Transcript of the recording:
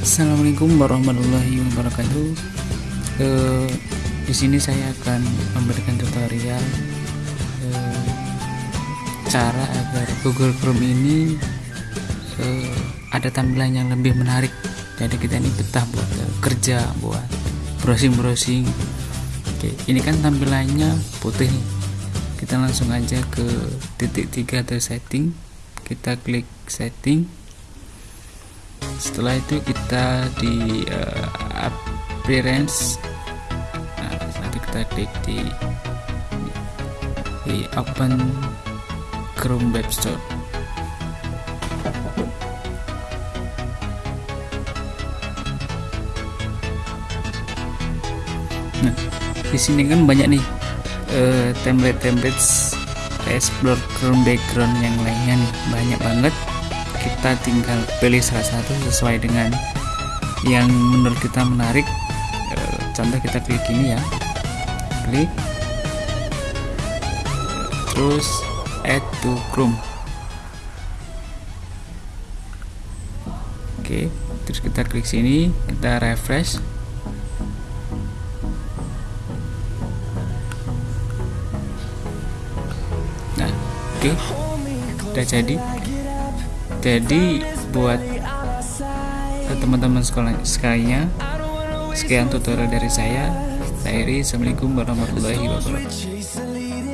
Assalamualaikum warahmatullahi wabarakatuh. Eh, di sini saya akan memberikan tutorial eh, cara agar Google Chrome ini eh, ada tampilan yang lebih menarik. Jadi kita ini betah buat eh, kerja, buat browsing-browsing. Oke, ini kan tampilannya putih. Kita langsung aja ke titik tiga atau setting. Kita klik setting setelah itu kita di uh, appearance. Nah nanti kita klik di, di open Chrome Web Store. Nah di sini kan banyak nih uh, template-template explore Chrome background yang lainnya nih. Banyak banget kita tinggal pilih salah satu sesuai dengan yang menurut kita menarik. E, contoh kita klik ini ya. Klik terus add to Chrome. Oke terus kita klik sini kita refresh. Nah oke udah jadi jadi buat teman-teman sekolah sekalinya sekian tutorial dari saya. Saya Assalamualaikum warahmatullahi wabarakatuh